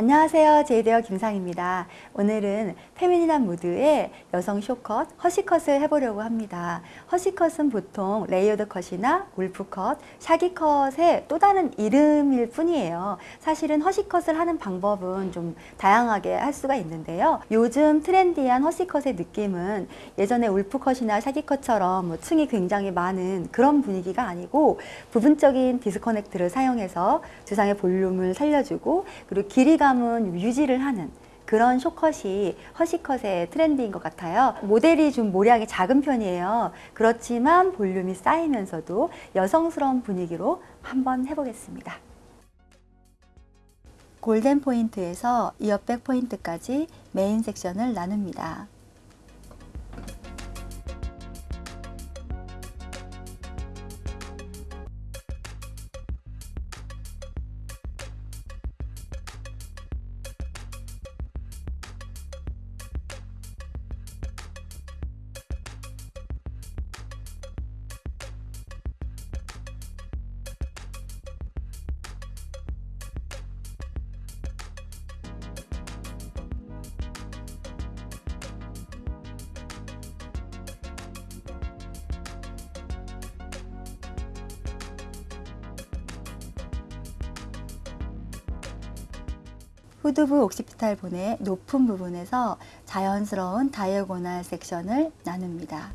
안녕하세요. 제이데어 김상입니다. 오늘은 feminine한 무드의 여성 쇼컷, 허시컷을 해보려고 합니다. hush cut은 보통 레이어드 컷이나 울프컷, 샤기컷의 또 다른 이름일 뿐이에요. 사실은 hush cut을 하는 방법은 좀 다양하게 할 수가 있는데요. 요즘 trendy한 hush cut의 느낌은 예전에 울프컷이나 샤기컷처럼 뭐 층이 굉장히 많은 그런 분위기가 아니고 부분적인 disconnect를 사용해서 두상의 볼륨을 살려주고 그리고 길이감은 유지를 하는 그런 쇼컷이 허시컷의 트렌드인 것 같아요. 모델이 좀 모량이 작은 편이에요. 그렇지만 볼륨이 쌓이면서도 여성스러운 분위기로 한번 해보겠습니다. 골덴 포인트에서 이어백 포인트까지 메인 섹션을 나눕니다. 후두부 occipital bone의 높은 부분에서 자연스러운 diagonal section을 나눕니다.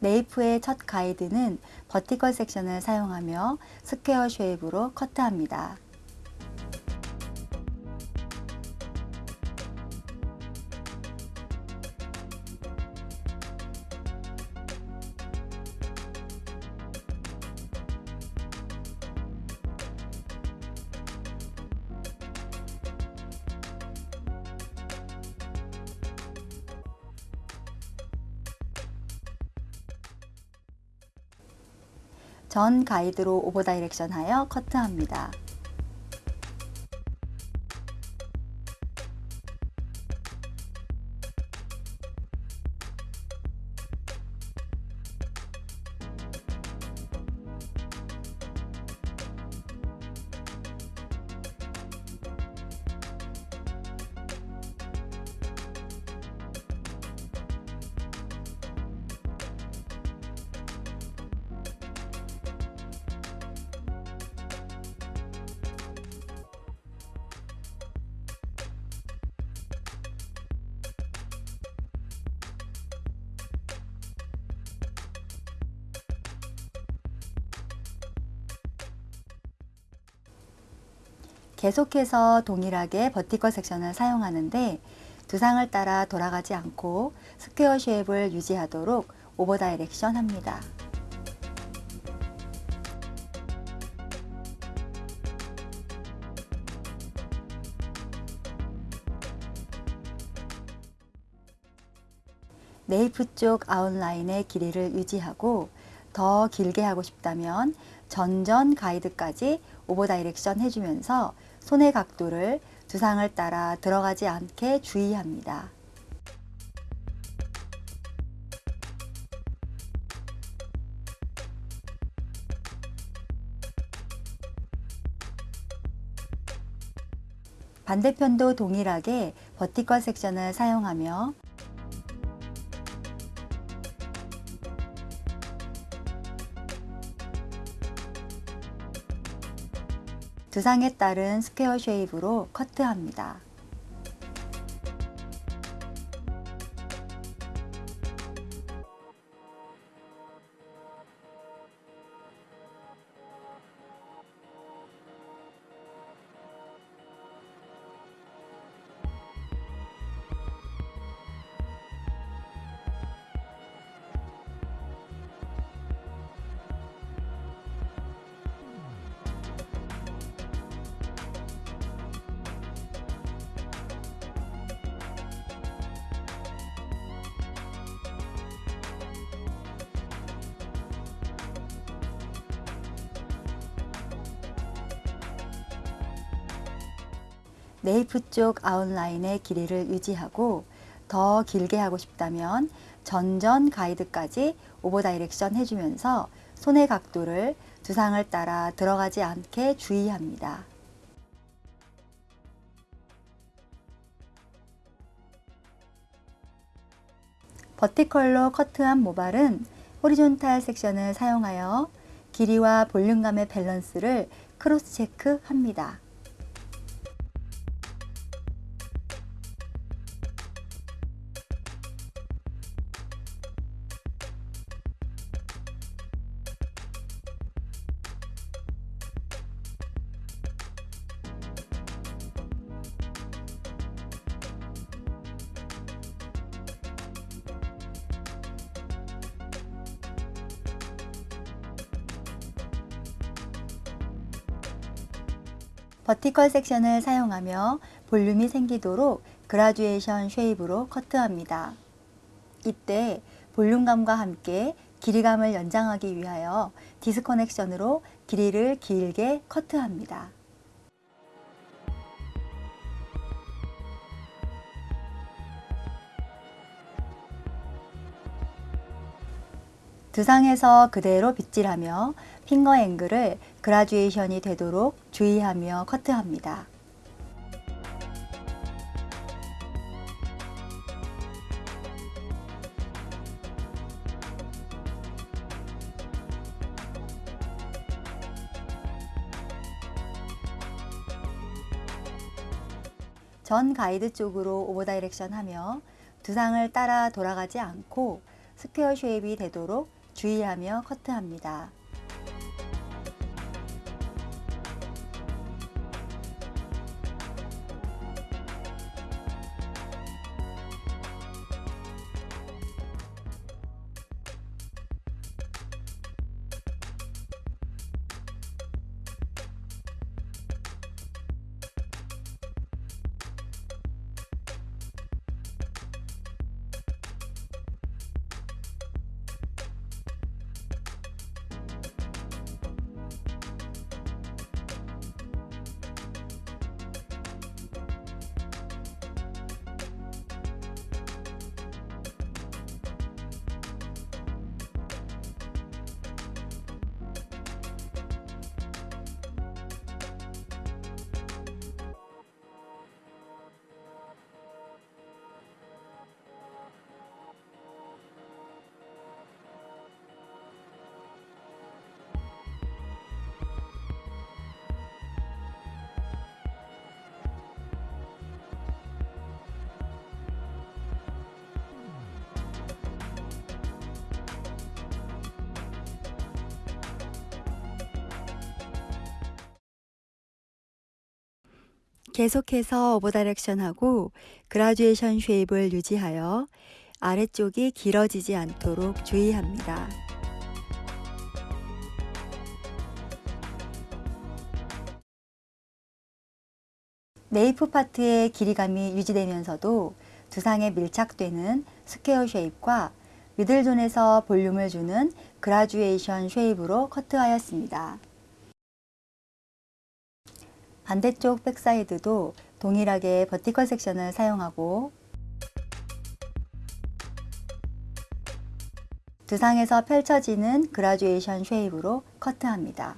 nape의 첫 가이드는 vertical section을 사용하며 square shape으로 커트합니다. 전 가이드로 오버 다이렉션 하여 커트합니다. 계속해서 동일하게 vertical section을 사용하는데 두상을 따라 돌아가지 않고 square shape을 유지하도록 over direction 합니다. nape 쪽 아웃라인의 길이를 유지하고 더 길게 하고 싶다면 전전 가이드까지 over direction 해주면서 손의 각도를 두상을 따라 들어가지 않게 주의합니다. 반대편도 동일하게 vertical section을 사용하며 두상에 따른 스퀘어 쉐입으로 커트합니다. nape 쪽 아웃라인의 길이를 유지하고 더 길게 하고 싶다면 전전 가이드까지 over direction 해주면서 손의 각도를 두상을 따라 들어가지 않게 주의합니다. vertical로 커트한 모발은 horizontal section을 사용하여 길이와 볼륨감의 밸런스를 크로스 체크합니다. vertical section을 사용하며 볼륨이 생기도록 graduation shape으로 커트합니다. 이때 볼륨감과 함께 길이감을 연장하기 위하여 disconnection으로 길이를 길게 커트합니다. 두상에서 그대로 빗질하며 finger angle을 graduation이 되도록 주의하며 커트합니다. 전 가이드 쪽으로 over direction 하며 두상을 따라 돌아가지 않고 스퀘어 쉐입이 되도록 주의하며 커트합니다. 계속해서 over direction하고 graduation shape을 유지하여 아래쪽이 길어지지 않도록 주의합니다. nape 파트의 길이감이 유지되면서도 두상에 밀착되는 square shape과 middle zone에서 볼륨을 주는 graduation shape으로 커트하였습니다. 반대쪽 back side도 동일하게 vertical section을 사용하고 두상에서 펼쳐지는 graduation shape으로 커트합니다.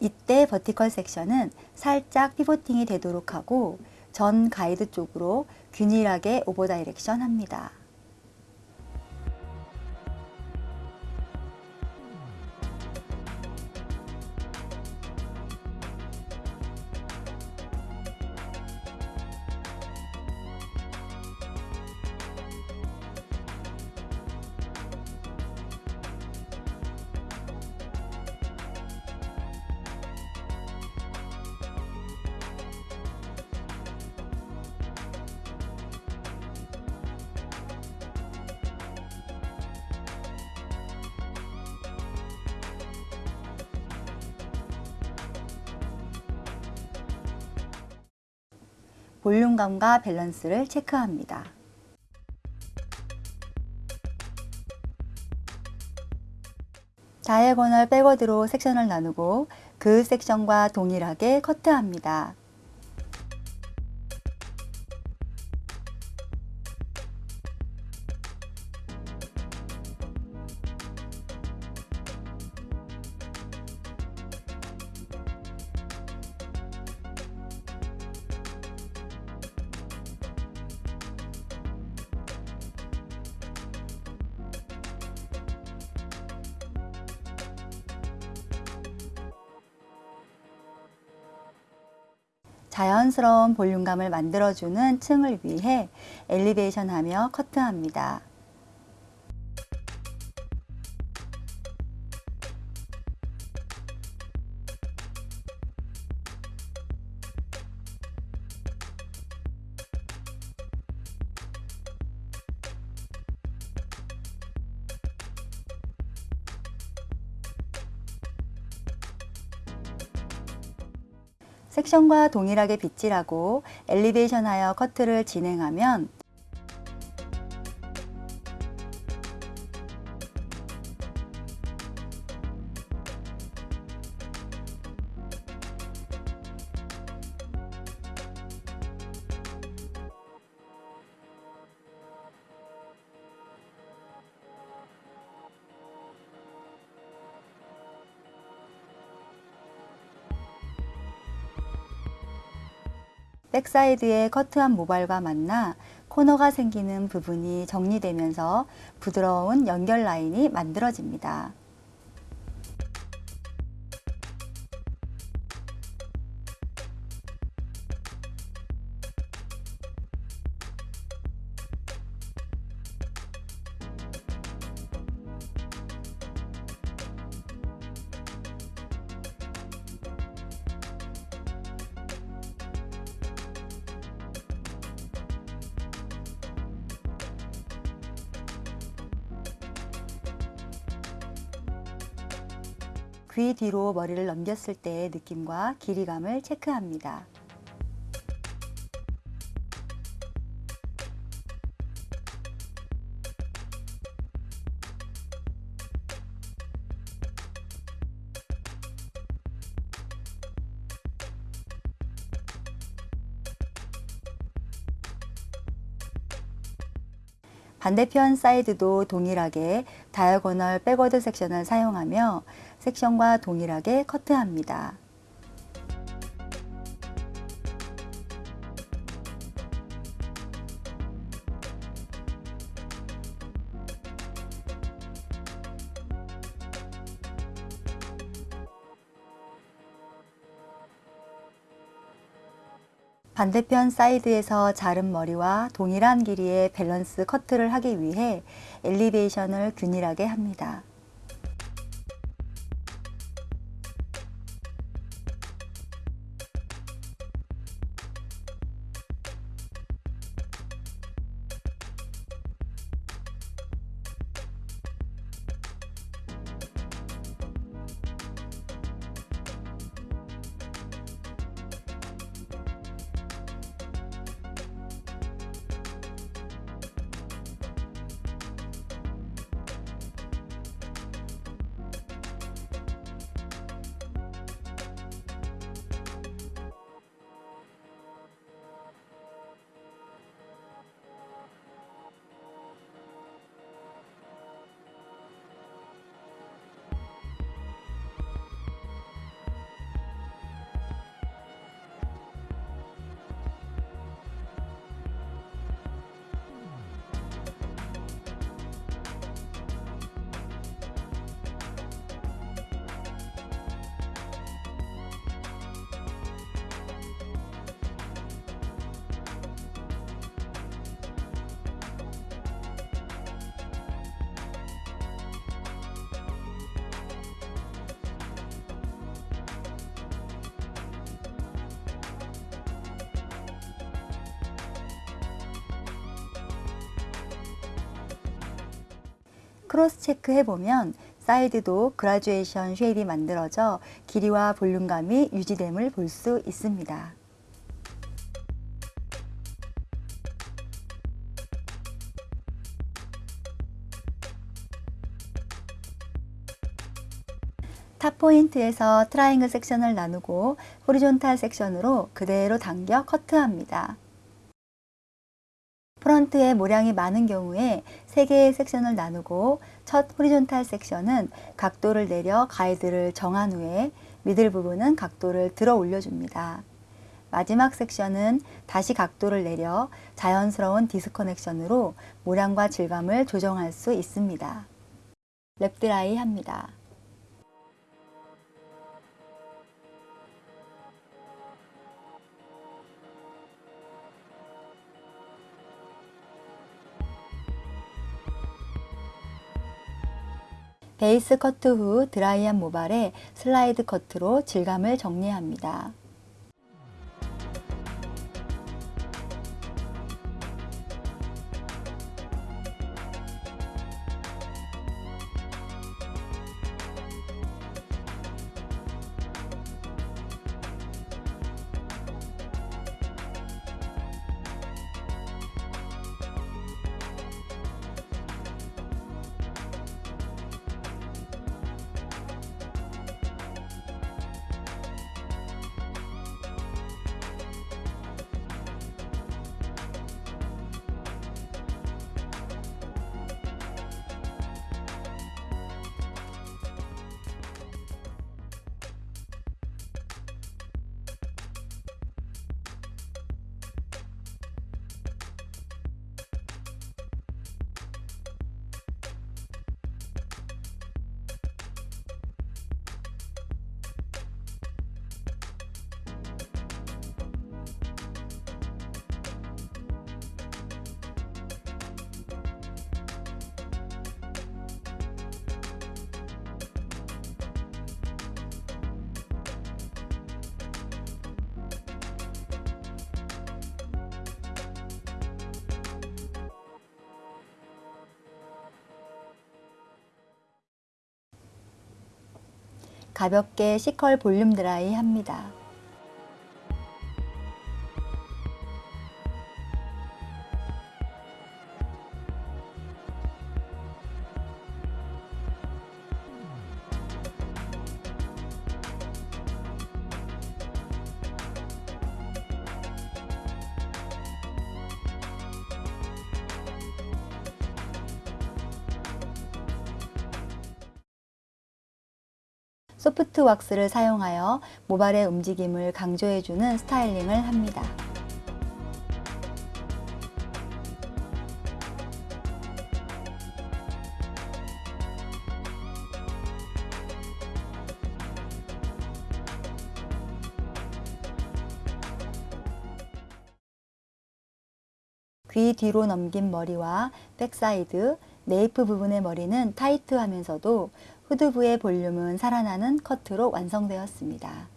이때 버티컬 섹션은 살짝 피보팅이 되도록 하고 전 가이드 쪽으로 균일하게 오버 다이렉션 합니다. 볼륨감과 밸런스를 체크합니다. 다이애고널 백워드로 섹션을 나누고 그 섹션과 동일하게 커트합니다. 자연스러운 볼륨감을 만들어주는 층을 위해 엘리베이션 하며 커트합니다. 섹션과 동일하게 빗질하고 엘리베이션 하여 커트를 진행하면 back side의 커트한 모발과 만나 코너가 생기는 부분이 정리되면서 부드러운 연결 라인이 만들어집니다. 귀 뒤로 머리를 넘겼을 때의 느낌과 길이감을 체크합니다. 반대편 사이드도 동일하게 diagonal backward 섹션을 사용하며 섹션과 동일하게 커트합니다. 반대편 사이드에서 자른 머리와 동일한 길이의 밸런스 커트를 하기 위해 엘리베이션을 균일하게 합니다. cross check해 보면 사이드도 graduation shape이 만들어져 길이와 볼륨감이 유지됨을 볼 수 있습니다. top point에서 triangle 섹션을 나누고 horizontal 섹션으로 그대로 당겨 커트합니다. 프런트에 모량이 많은 경우에 3개의 섹션을 나누고 첫 horizontal 섹션은 각도를 내려 가이드를 정한 후에 middle 부분은 각도를 들어 올려줍니다. 마지막 섹션은 다시 각도를 내려 자연스러운 disconnection으로 모량과 질감을 조정할 수 있습니다. wrap dry 합니다. 베이스 커트 후 드라이한 모발에 슬라이드 커트로 질감을 정리합니다. 가볍게 C컬 볼륨 드라이 합니다. soft 왁스를 사용하여 모발의 움직임을 강조해주는 스타일링을 합니다. 귀 뒤로 넘긴 머리와 back side, 네이프 부분의 머리는 타이트하면서도 후두부의 볼륨은 살아나는 커트로 완성되었습니다.